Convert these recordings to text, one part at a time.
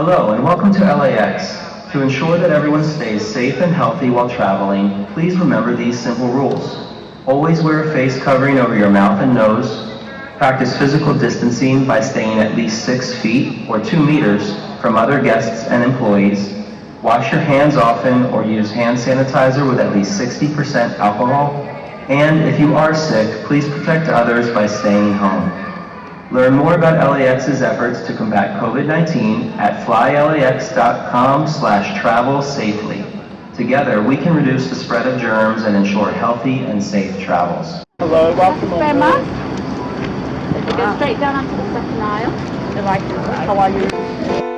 Hello and welcome to LAX. To ensure that everyone stays safe and healthy while traveling, please remember these simple rules. Always wear a face covering over your mouth and nose. Practice physical distancing by staying at least six feet or two meters from other guests and employees. Wash your hands often or use hand sanitizer with at least 60% alcohol. And if you are sick, please protect others by staying home. Learn more about LAX's efforts to combat COVID-19 at flylax.com slash travel safely. Together, we can reduce the spread of germs and ensure healthy and safe travels. Hello, welcome Very on much. board. If go straight down onto the second aisle. You? How are you?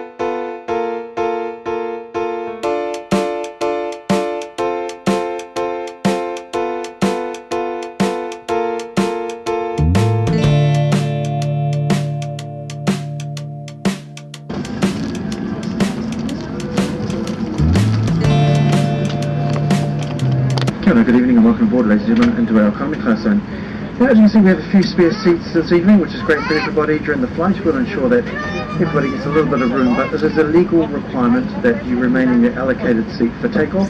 Hello, good evening and welcome aboard ladies and gentlemen into our economy class zone. Now, as you can see we have a few spare seats this evening which is great for everybody during the flight. We'll ensure that everybody gets a little bit of room but it is a legal requirement that you remain in your allocated seat for takeoff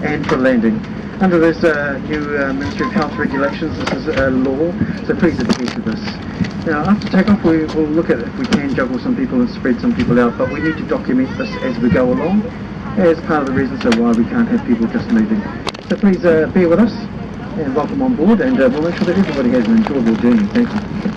and for landing. Under this uh, new uh, Ministry of Health regulations this is a law so please adhere to this. Now after takeoff we will look at if we can juggle some people and spread some people out but we need to document this as we go along as part of the reason so why we can't have people just moving. So please uh, bear with us and welcome on board and uh, we'll make sure that everybody has an enjoyable journey. Thank you.